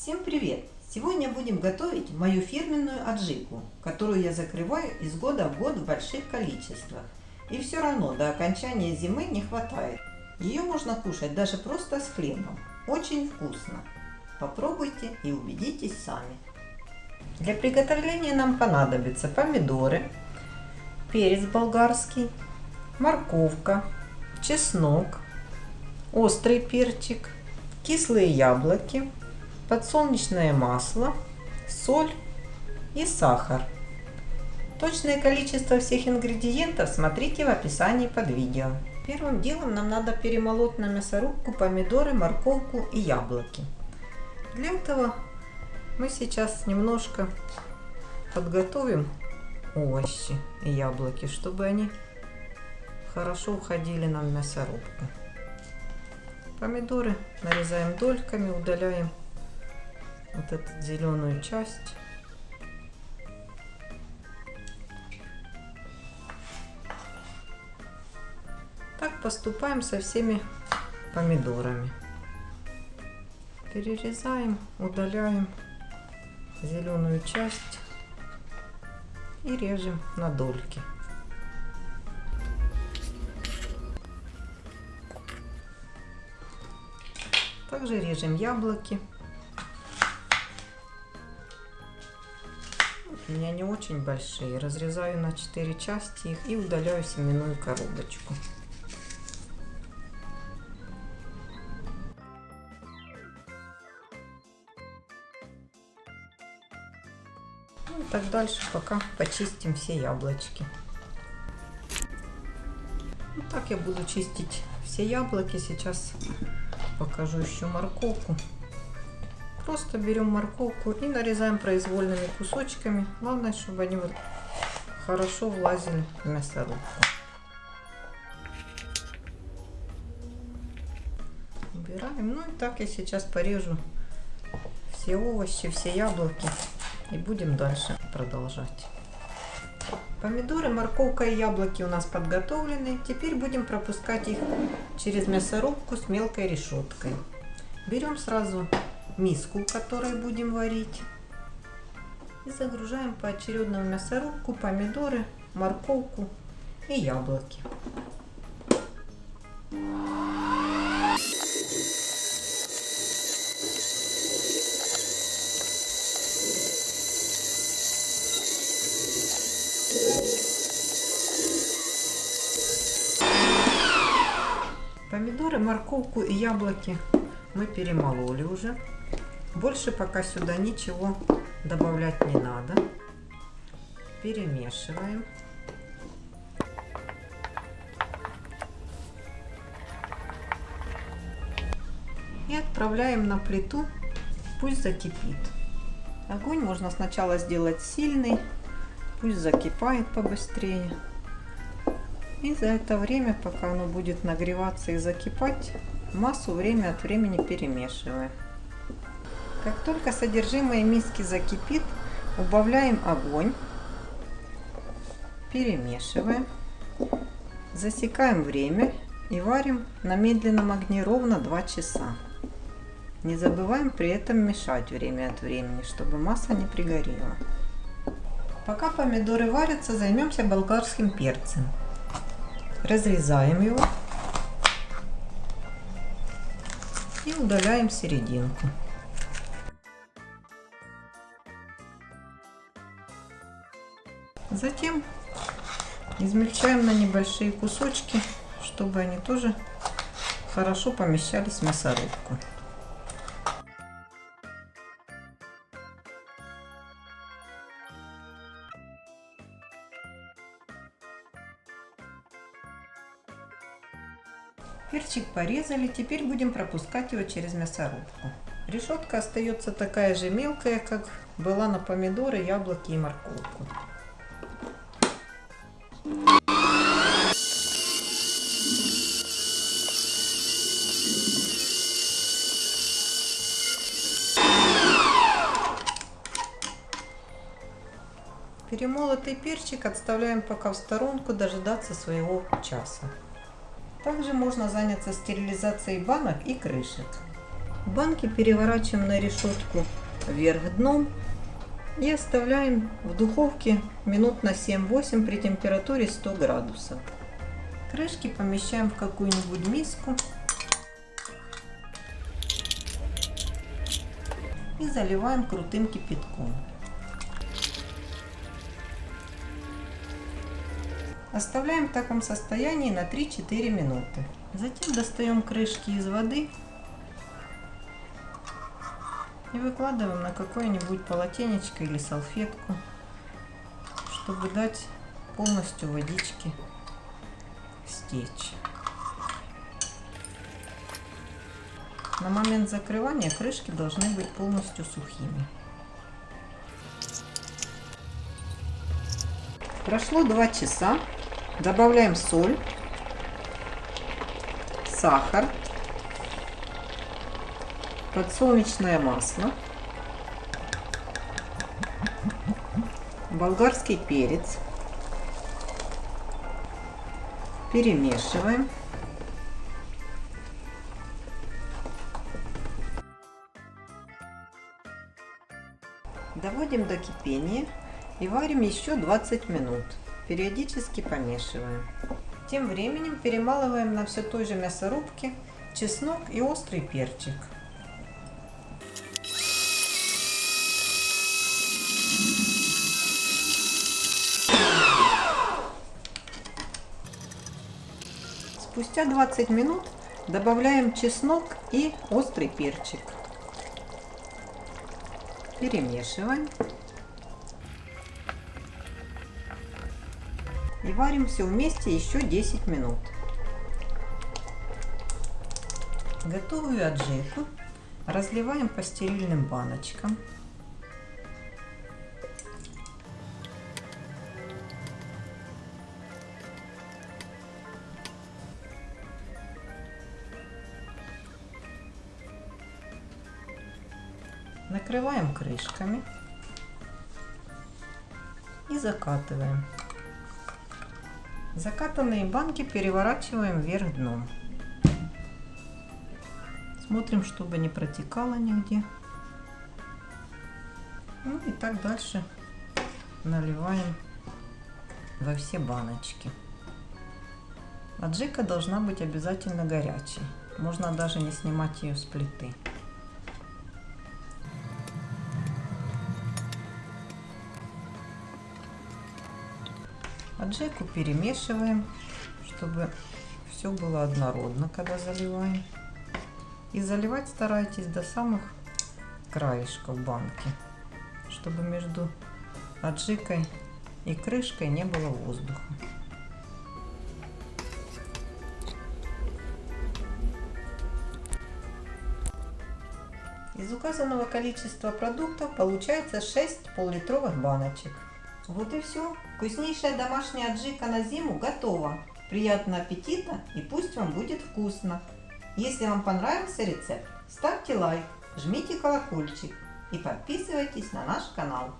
Всем привет! Сегодня будем готовить мою фирменную аджику, которую я закрываю из года в год в больших количествах. И все равно до окончания зимы не хватает. Ее можно кушать даже просто с хлебом. Очень вкусно. Попробуйте и убедитесь сами. Для приготовления нам понадобятся помидоры, перец болгарский, морковка, чеснок, острый перчик, кислые яблоки, подсолнечное масло, соль и сахар. Точное количество всех ингредиентов смотрите в описании под видео. Первым делом нам надо перемолоть на мясорубку помидоры, морковку и яблоки. Для этого мы сейчас немножко подготовим овощи и яблоки, чтобы они хорошо уходили нам в мясорубку. Помидоры нарезаем дольками, удаляем вот эту зеленую часть. Так поступаем со всеми помидорами. Перерезаем, удаляем зеленую часть и режем на дольки. Также режем яблоки. У меня не очень большие. Разрезаю на 4 части их и удаляю семенную коробочку. Ну, и так дальше, пока почистим все яблочки. Вот так я буду чистить все яблоки. Сейчас покажу еще морковку. Просто берем морковку и нарезаем произвольными кусочками. Главное, чтобы они вот хорошо влазили в мясорубку. Убираем. Ну и так я сейчас порежу все овощи, все яблоки. И будем дальше продолжать. Помидоры, морковка и яблоки у нас подготовлены. Теперь будем пропускать их через мясорубку с мелкой решеткой. Берем сразу миску, в которой будем варить. И загружаем поочередно в мясорубку помидоры, морковку и яблоки. Помидоры, морковку и яблоки мы перемололи уже. Больше пока сюда ничего добавлять не надо. Перемешиваем. И отправляем на плиту, пусть закипит. Огонь можно сначала сделать сильный, пусть закипает побыстрее. И за это время, пока оно будет нагреваться и закипать, массу время от времени перемешиваем. Как только содержимое миски закипит, убавляем огонь, перемешиваем, засекаем время и варим на медленном огне ровно 2 часа. Не забываем при этом мешать время от времени, чтобы масса не пригорела. Пока помидоры варятся, займемся болгарским перцем. Разрезаем его и удаляем серединку. Затем измельчаем на небольшие кусочки, чтобы они тоже хорошо помещались в мясорубку. Перчик порезали, теперь будем пропускать его через мясорубку. Решетка остается такая же мелкая, как была на помидоры, яблоки и морковку. Перемолотый перчик отставляем пока в сторонку дожидаться своего часа. Также можно заняться стерилизацией банок и крышек. Банки переворачиваем на решетку вверх дном и оставляем в духовке минут на 7-8 при температуре 100 градусов. Крышки помещаем в какую-нибудь миску и заливаем крутым кипятком. Оставляем в таком состоянии на 3-4 минуты. Затем достаем крышки из воды и выкладываем на какое-нибудь полотенечко или салфетку, чтобы дать полностью водички стечь. На момент закрывания крышки должны быть полностью сухими. Прошло 2 часа. Добавляем соль, сахар, подсолнечное масло, болгарский перец. Перемешиваем. Доводим до кипения и варим еще 20 минут. Периодически помешиваем. Тем временем перемалываем на все той же мясорубке чеснок и острый перчик. Спустя 20 минут добавляем чеснок и острый перчик. Перемешиваем. И варим все вместе еще 10 минут. Готовую аджику разливаем по стерильным баночкам. Накрываем крышками и закатываем. Закатанные банки переворачиваем вверх дном. Смотрим, чтобы не протекало нигде. Ну и так дальше наливаем во все баночки. Аджика должна быть обязательно горячей. Можно даже не снимать ее с плиты. Аджику перемешиваем, чтобы все было однородно, когда заливаем. И заливать старайтесь до самых краешков банки, чтобы между аджикой и крышкой не было воздуха. Из указанного количества продуктов получается 6 пол-литровых баночек. Вот и все. Вкуснейшая домашняя аджика на зиму готова. Приятного аппетита и пусть вам будет вкусно. Если вам понравился рецепт, ставьте лайк, жмите колокольчик и подписывайтесь на наш канал.